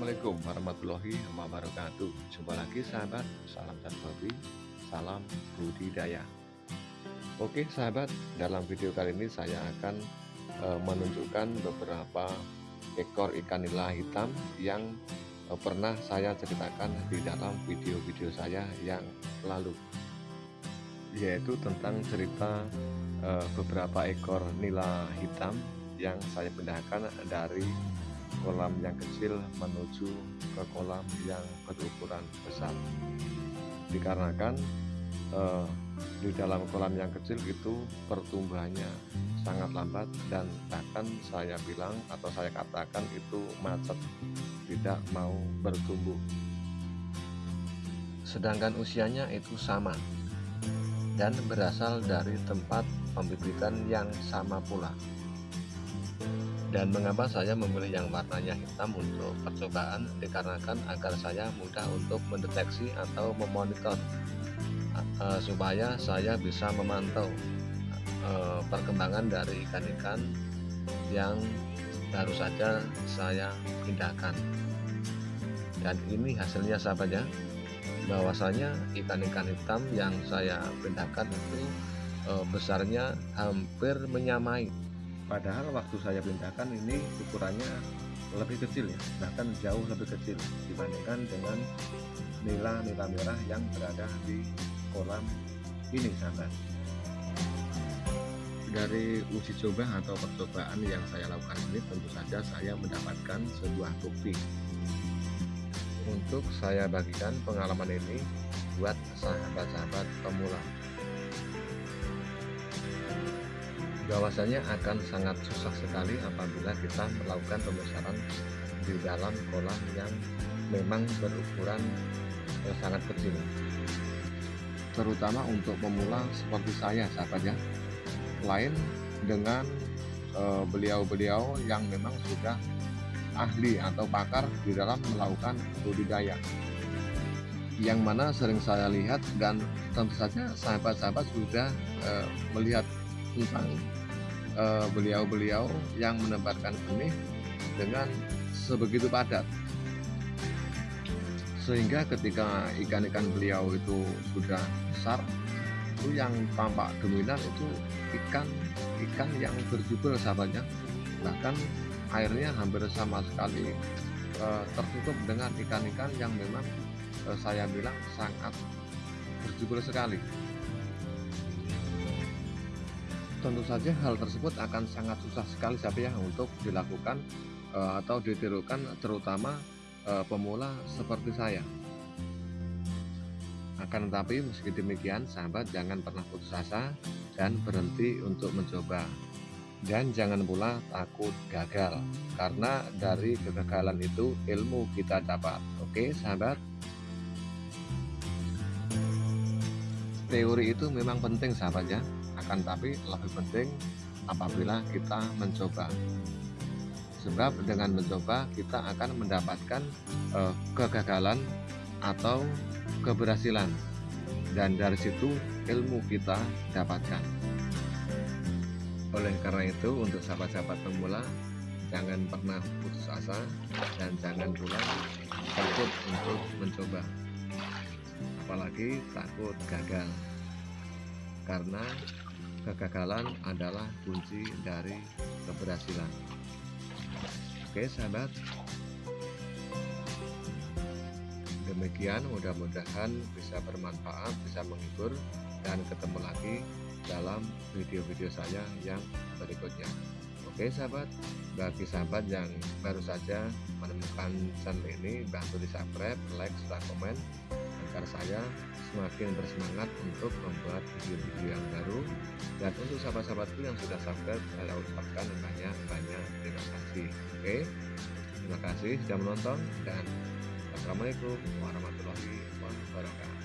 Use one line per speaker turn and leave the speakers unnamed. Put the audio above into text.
Assalamualaikum warahmatullahi wabarakatuh. Jumpa lagi sahabat. Salam dan hobi Salam budidaya. Oke sahabat Dalam video kali ini saya akan e, Menunjukkan beberapa Ekor ikan nila hitam Yang e, pernah saya ceritakan Di dalam video-video saya Yang lalu. Yaitu tentang cerita e, Beberapa ekor nila hitam Yang saya pindahkan dari kolam yang kecil menuju ke kolam yang berukuran besar. Dikarenakan eh, di dalam kolam yang kecil itu pertumbuhannya sangat lambat dan bahkan saya bilang atau saya katakan itu macet tidak mau bertumbuh. Sedangkan usianya itu sama dan berasal dari tempat pembibitan yang sama pula dan mengapa saya memilih yang warnanya hitam untuk percobaan? Dikarenakan agar saya mudah untuk mendeteksi atau memonitor uh, supaya saya bisa memantau uh, perkembangan dari ikan-ikan yang baru saja saya pindahkan. Dan ini hasilnya sahabat ya bahwasanya ikan-ikan hitam yang saya pindahkan itu besarnya hampir menyamai padahal waktu saya pindahkan ini ukurannya lebih kecil ya bahkan jauh lebih kecil dibandingkan dengan nila-nila merah yang berada di kolam ini sahabat. Dari uji coba atau percobaan yang saya lakukan ini tentu saja saya mendapatkan sebuah bukti. Untuk saya bagikan pengalaman ini buat sahabat-sahabat pemula bahwasanya akan sangat susah sekali apabila kita melakukan pembesaran di dalam kolam yang memang berukuran yang sangat kecil. Terutama untuk pemula seperti saya sahabat ya. Lain dengan eh, beliau-beliau yang memang sudah ahli atau pakar di dalam melakukan budidaya. Yang mana sering saya lihat dan tentu saja sahabat-sahabat sudah e, melihat tentang Eh, beliau-beliau uh, yang menebarkan benih dengan sebegitu padat. Sehingga ketika ikan-ikan beliau itu sudah besar itu yang tampak dominan itu ikan ikan yang berjubel sahabatnya. Bahkan airnya hampir sama sekali uh, tertutup dengan ikan-ikan yang memang uh, saya bilang sangat berjubel sekali tentu saja hal tersebut akan sangat susah sekali sahabat ya untuk dilakukan uh, atau ditirukan terutama uh, pemula seperti saya. Akan tetapi meski demikian sahabat jangan pernah putus asa dan berhenti untuk mencoba. Dan jangan pula takut gagal karena dari kegagalan itu ilmu kita dapat. Oke sahabat? Teori itu memang penting sahabat ya akan tapi lebih penting apabila kita mencoba. Sebab dengan mencoba kita akan mendapatkan uh, kegagalan atau keberhasilan. Dan dari situ ilmu kita dapatkan. Oleh karena itu untuk sahabat-sahabat pemula jangan pernah putus asa dan jangan pula takut untuk mencoba. Apalagi takut gagal karena kegagalan adalah kunci dari keberhasilan. Oke sahabat. Demikian mudah-mudahan bisa bermanfaat bisa menghibur dan ketemu lagi dalam video-video saya yang berikutnya. Oke sahabat. Bagi sahabat yang baru saja menemukan channel ini bantu di subscribe like serta komen agar saya semakin bersemangat untuk membuat video-video yang baru. Dan untuk sahabat-sahabatku yang sudah subscribe saya ucapkan banyak-banyak terima kasih. Oke terima kasih sudah menonton dan Assalamualaikum warahmatullahi wabarakatuh